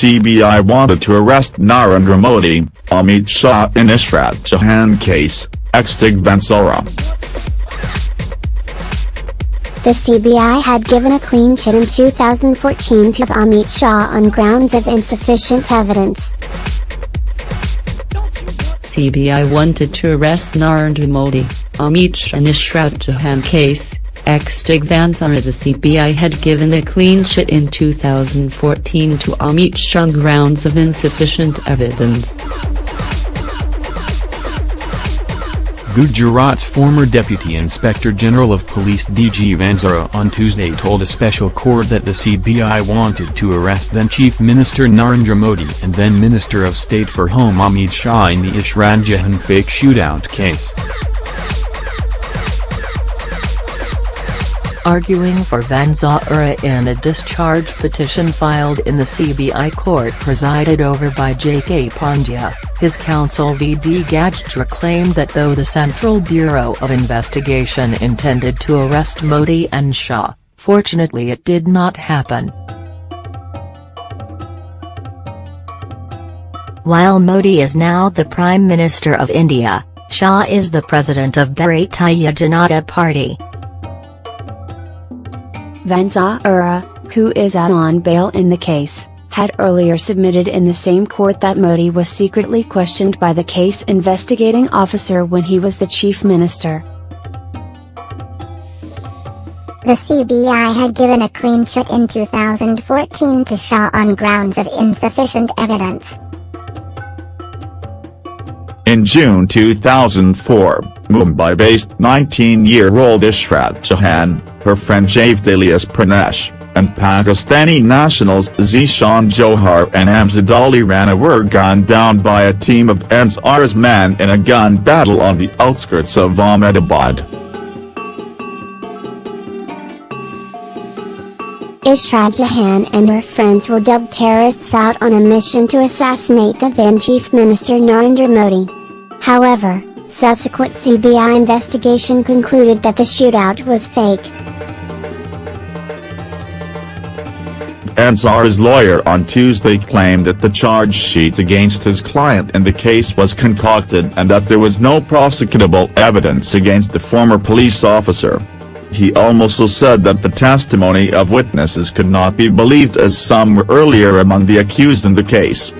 CBI wanted to arrest Narendra Modi, Amit Shah in Ishrat Jahan case, Extig Vanzara. The CBI had given a clean chit in 2014 to Amit Shah on grounds of insufficient evidence. CBI wanted to arrest Narendra Modi, Amit Shah in Ishrat Jahan case, Extig Vanzara The CBI had given a clean chit in 2014 to Amit Shah grounds of insufficient evidence. Gujarat's former Deputy Inspector General of Police DG Vanzara on Tuesday told a special court that the CBI wanted to arrest then Chief Minister Narendra Modi and then Minister of State for Home Amit Shah in the Ishrat Jahan fake shootout case. Arguing for Vanzara in a discharge petition filed in the CBI court presided over by J.K. Pandya. His counsel V.D. Gajra claimed that though the Central Bureau of Investigation intended to arrest Modi and Shah, fortunately it did not happen. While Modi is now the Prime Minister of India, Shah is the president of Bharatiya Janata Party. Vanzara, who is out on bail in the case, had earlier submitted in the same court that Modi was secretly questioned by the case investigating officer when he was the chief minister. The CBI had given a clean chit in 2014 to Shah on grounds of insufficient evidence. In June 2004, Mumbai-based 19-year-old Ishrat Jahan, her friend Javed Javdalius Pranesh, and Pakistani nationals Zishan Johar and Amjad Ali Rana were gunned down by a team of Vanzara's men in a gun battle on the outskirts of Ahmedabad. Ishrat Jahan and her friends were dubbed terrorists out on a mission to assassinate the then Chief Minister Narendra Modi. However, subsequent CBI investigation concluded that the shootout was fake. Vanzara's lawyer on Tuesday claimed that the charge sheet against his client in the case was concocted and that there was no prosecutable evidence against the former police officer. He also said that the testimony of witnesses could not be believed as some were earlier among the accused in the case.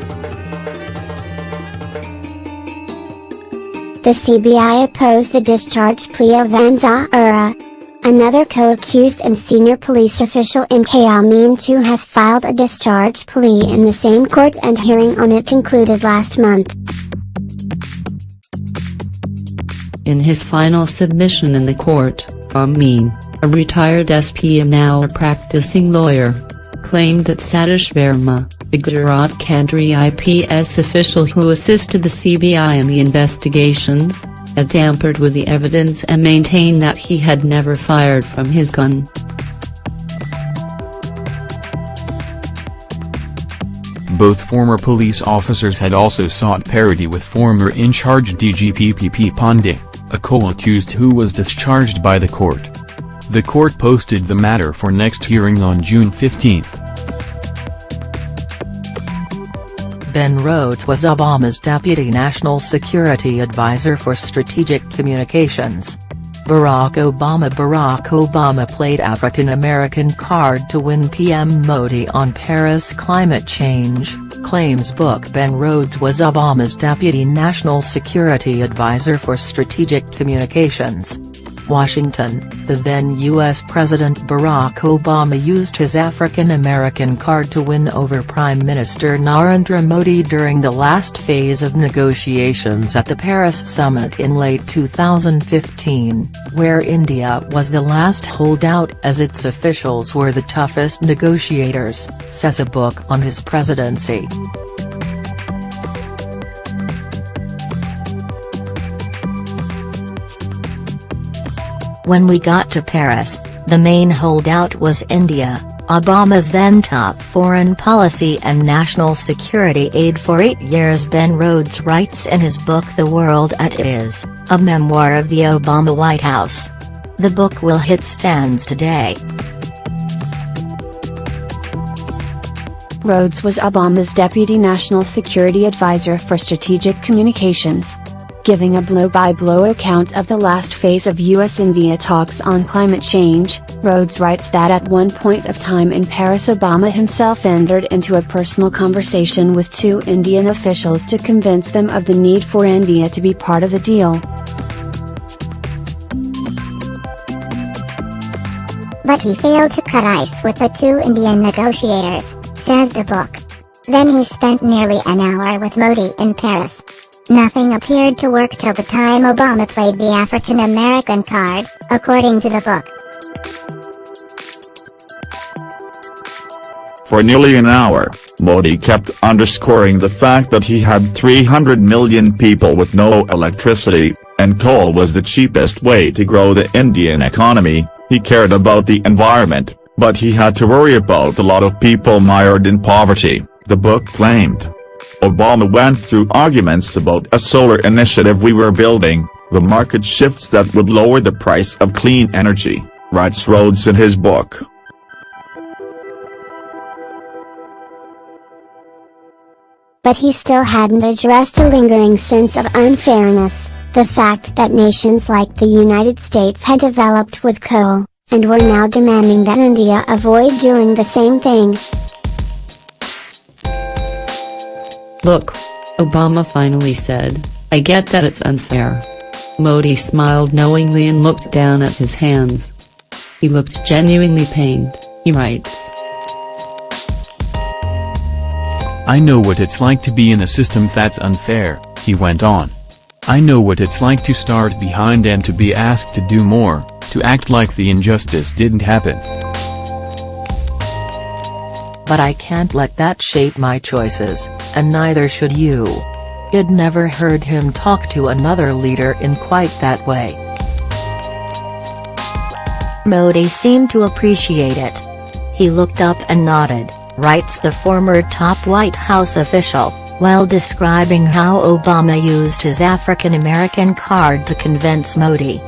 The CBI opposed the discharge plea of Vanzara. Another co-accused and senior police official MK Amin too has filed a discharge plea in the same court and hearing on it concluded last month. In his final submission in the court, Amin, a retired SP and now a practicing lawyer, claimed that Satish Verma, the Gujarat Kandri IPS official who assisted the CBI in the investigations, had tampered with the evidence and maintained that he had never fired from his gun. Both former police officers had also sought parity with former in-charge DGP PP Pandey, a co-accused who was discharged by the court. The court posted the matter for next hearing on June 15. Ben Rhodes was Obama's Deputy National Security Advisor for Strategic Communications. Barack Obama Barack Obama played African American card to win PM Modi on Paris climate change, claims book Ben Rhodes was Obama's Deputy National Security Advisor for Strategic Communications. Washington, the then U.S. President Barack Obama used his African American card to win over Prime Minister Narendra Modi during the last phase of negotiations at the Paris summit in late 2015, where India was the last holdout as its officials were the toughest negotiators, says a book on his presidency. When we got to Paris, the main holdout was India, Obama's then top foreign policy and national security aide for eight years Ben Rhodes writes in his book The World at Is, a memoir of the Obama White House. The book will hit stands today. Rhodes was Obama's Deputy National Security Advisor for Strategic Communications. Giving a blow-by-blow account of the last phase of US-India talks on climate change, Rhodes writes that at one point of time in Paris Obama himself entered into a personal conversation with two Indian officials to convince them of the need for India to be part of the deal. But he failed to cut ice with the two Indian negotiators, says the book. Then he spent nearly an hour with Modi in Paris. Nothing appeared to work till the time Obama played the African American card, according to the book. For nearly an hour, Modi kept underscoring the fact that he had 300 million people with no electricity, and coal was the cheapest way to grow the Indian economy, he cared about the environment, but he had to worry about a lot of people mired in poverty, the book claimed. Obama went through arguments about a solar initiative we were building, the market shifts that would lower the price of clean energy, writes Rhodes in his book. But he still hadn't addressed a lingering sense of unfairness, the fact that nations like the United States had developed with coal, and were now demanding that India avoid doing the same thing. Look. Obama finally said, I get that it's unfair. Modi smiled knowingly and looked down at his hands. He looked genuinely pained, he writes. I know what it's like to be in a system that's unfair, he went on. I know what it's like to start behind and to be asked to do more, to act like the injustice didn't happen but I can't let that shape my choices, and neither should you. I'd never heard him talk to another leader in quite that way. Modi seemed to appreciate it. He looked up and nodded, writes the former top White House official, while describing how Obama used his African American card to convince Modi.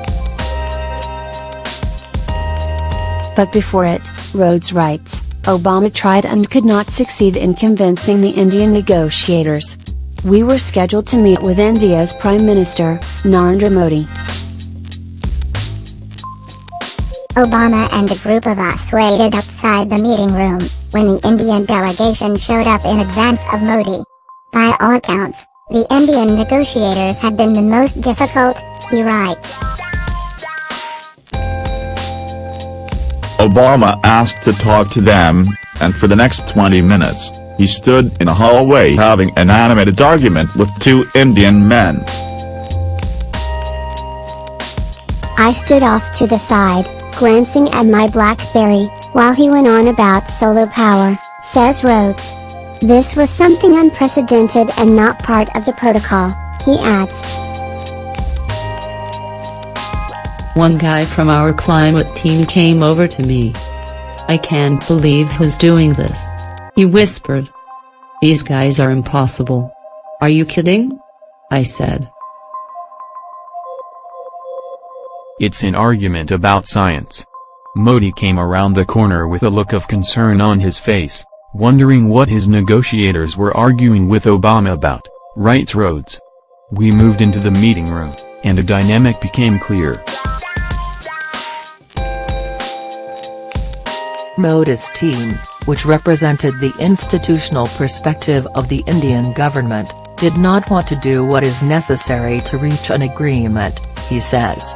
But before it, Rhodes writes, Obama tried and could not succeed in convincing the Indian negotiators. We were scheduled to meet with India's Prime Minister, Narendra Modi. Obama and a group of us waited outside the meeting room, when the Indian delegation showed up in advance of Modi. By all accounts, the Indian negotiators had been the most difficult, he writes. Obama asked to talk to them, and for the next 20 minutes, he stood in a hallway having an animated argument with two Indian men. I stood off to the side, glancing at my BlackBerry, while he went on about solar power, says Rhodes. This was something unprecedented and not part of the protocol, he adds. One guy from our climate team came over to me. I can't believe who's doing this. He whispered. These guys are impossible. Are you kidding? I said. It's an argument about science. Modi came around the corner with a look of concern on his face, wondering what his negotiators were arguing with Obama about, writes Rhodes. We moved into the meeting room, and a dynamic became clear. Modi's team, which represented the institutional perspective of the Indian government, did not want to do what is necessary to reach an agreement, he says.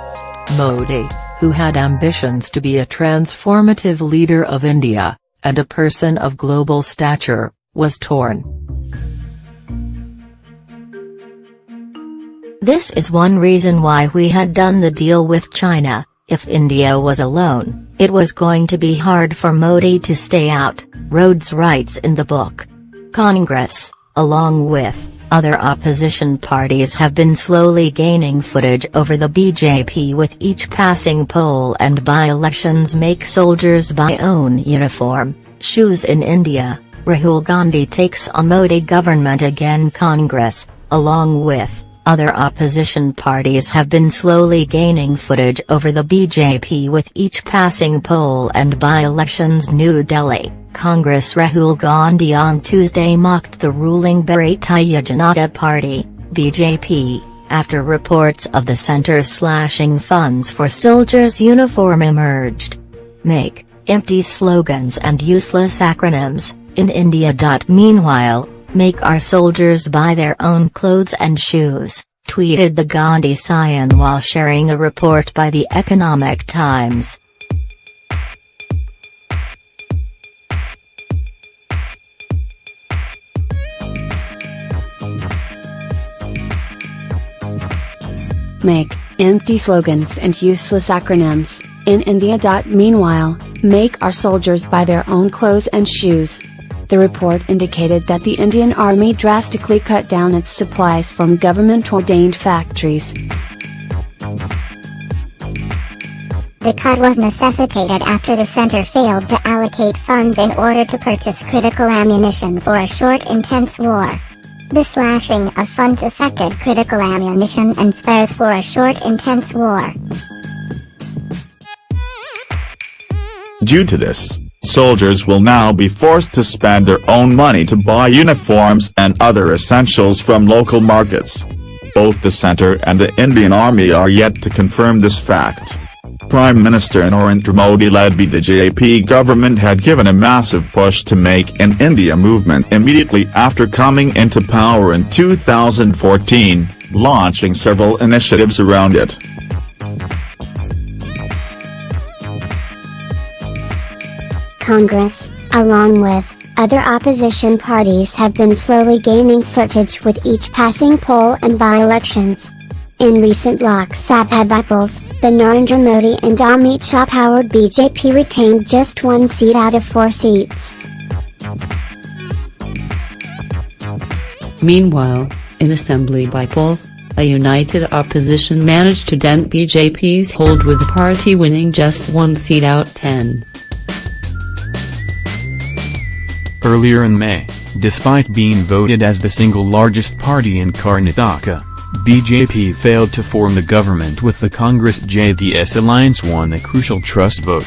Modi, who had ambitions to be a transformative leader of India, and a person of global stature, was torn. This is one reason why we had done the deal with China, if India was alone, it was going to be hard for Modi to stay out, Rhodes writes in the book. Congress, along with other opposition parties have been slowly gaining footage over the BJP with each passing poll and by-elections make soldiers buy own uniform, shoes in India, Rahul Gandhi takes on Modi government again Congress, along with other opposition parties have been slowly gaining footage over the BJP with each passing poll and by-elections New Delhi, Congress Rahul Gandhi on Tuesday mocked the ruling Bharatiya Janata Party, BJP, after reports of the centre slashing funds for soldiers' uniform emerged. Make, empty slogans and useless acronyms, in India. Meanwhile, make our soldiers buy their own clothes and shoes, tweeted the Gandhi scion while sharing a report by the Economic Times. Make, empty slogans and useless acronyms, in India. Meanwhile, make our soldiers buy their own clothes and shoes. The report indicated that the Indian Army drastically cut down its supplies from government-ordained factories. The cut was necessitated after the center failed to allocate funds in order to purchase critical ammunition for a short intense war. The slashing of funds affected critical ammunition and spares for a short intense war. Due to this, soldiers will now be forced to spend their own money to buy uniforms and other essentials from local markets. Both the centre and the Indian Army are yet to confirm this fact. Prime Minister Narendra Modi led by the JP government had given a massive push to make an India movement immediately after coming into power in 2014, launching several initiatives around it. Congress, along with other opposition parties have been slowly gaining footage with each passing poll and by-elections. In recent Lok Sabha polls, the Narendra Modi and Amit Shah-powered BJP retained just one seat out of four seats. Meanwhile, in assembly by polls, a united opposition managed to dent BJP's hold with the party winning just one seat out 10. Earlier in May, despite being voted as the single largest party in Karnataka, BJP failed to form the government with the Congress JDS alliance won a crucial trust vote.